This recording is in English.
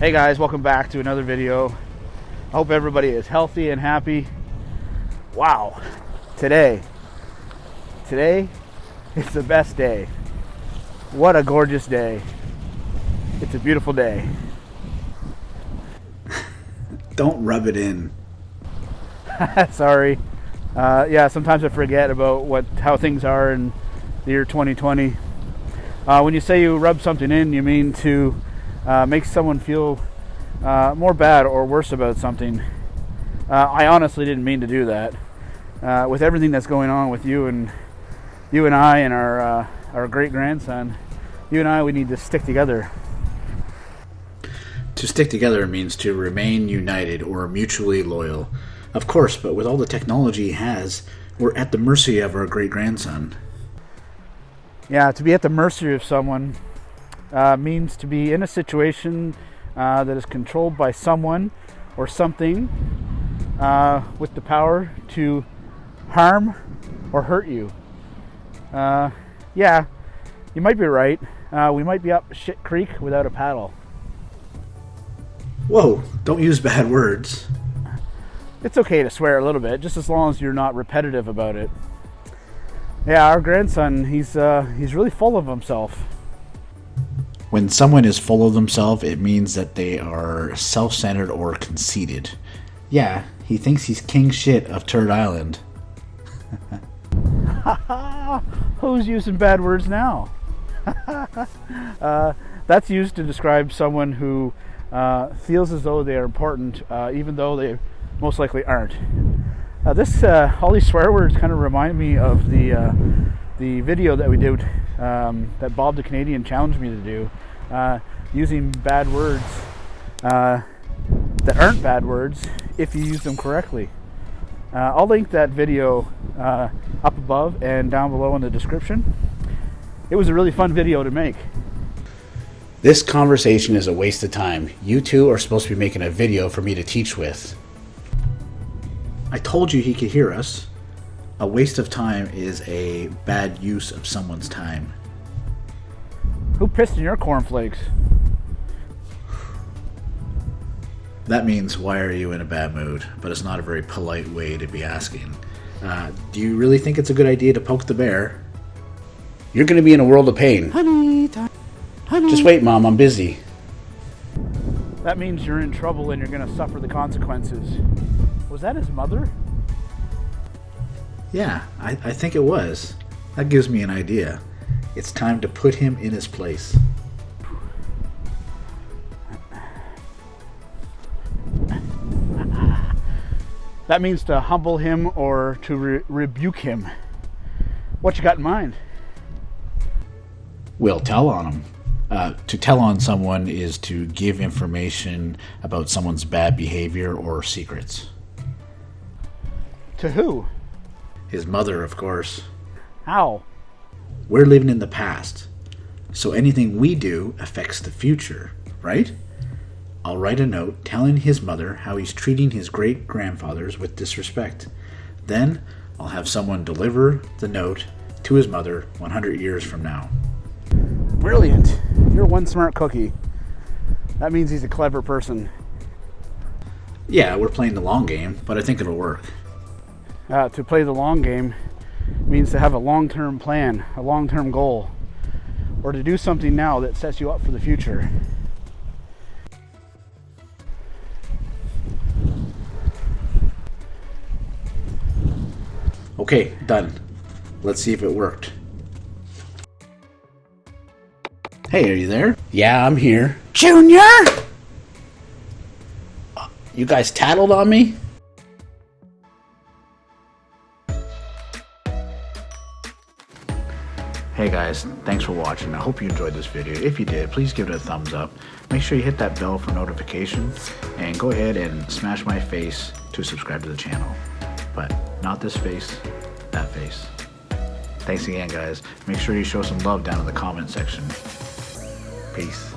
Hey guys, welcome back to another video. I hope everybody is healthy and happy. Wow, today, today, it's the best day. What a gorgeous day. It's a beautiful day. Don't rub it in. Sorry. Uh, yeah, sometimes I forget about what how things are in the year 2020. Uh, when you say you rub something in, you mean to uh, make someone feel uh, more bad or worse about something. Uh, I honestly didn't mean to do that. Uh, with everything that's going on with you and you and I and our uh, our great grandson, you and I, we need to stick together. To stick together means to remain united or mutually loyal. Of course, but with all the technology he has, we're at the mercy of our great grandson. Yeah, to be at the mercy of someone uh, means to be in a situation uh, that is controlled by someone or something uh, with the power to harm or hurt you. Uh, yeah, you might be right. Uh, we might be up shit creek without a paddle. Whoa, don't use bad words. It's okay to swear a little bit, just as long as you're not repetitive about it. Yeah, our grandson, he's uh, he's really full of himself. When someone is full of themselves, it means that they are self centered or conceited. Yeah, he thinks he's king shit of Turd Island. Who's using bad words now? uh, that's used to describe someone who uh, feels as though they are important, uh, even though they most likely aren't. Uh, this uh, all these swear words kind of remind me of the uh, the video that we did um, that Bob the Canadian challenged me to do, using bad words that aren't bad words if you use them correctly. Uh, I'll link that video uh, up above and down below in the description. It was a really fun video to make. This conversation is a waste of time. You two are supposed to be making a video for me to teach with. I told you he could hear us. A waste of time is a bad use of someone's time. Who pissed in your cornflakes? That means, why are you in a bad mood? But it's not a very polite way to be asking. Uh, do you really think it's a good idea to poke the bear? You're going to be in a world of pain. Honey, honey. Just wait, Mom, I'm busy. That means you're in trouble and you're going to suffer the consequences. Was that his mother? Yeah, I, I think it was. That gives me an idea. It's time to put him in his place. That means to humble him or to re rebuke him. What you got in mind? We'll tell on him. Uh, to tell on someone is to give information about someone's bad behavior or secrets. To who? His mother, of course. How? We're living in the past, so anything we do affects the future, right? I'll write a note telling his mother how he's treating his great grandfathers with disrespect. Then I'll have someone deliver the note to his mother 100 years from now. Brilliant. You're one smart cookie. That means he's a clever person. Yeah, we're playing the long game, but I think it'll work. Uh, to play the long game means to have a long term plan, a long term goal, or to do something now that sets you up for the future. Okay, done. Let's see if it worked. Hey, are you there? Yeah, I'm here. Junior! Uh, you guys tattled on me? Hey guys, thanks for watching. I hope you enjoyed this video. If you did, please give it a thumbs up. Make sure you hit that bell for notification and go ahead and smash my face to subscribe to the channel. But not this face, that face. Thanks again, guys. Make sure you show some love down in the comment section. Peace.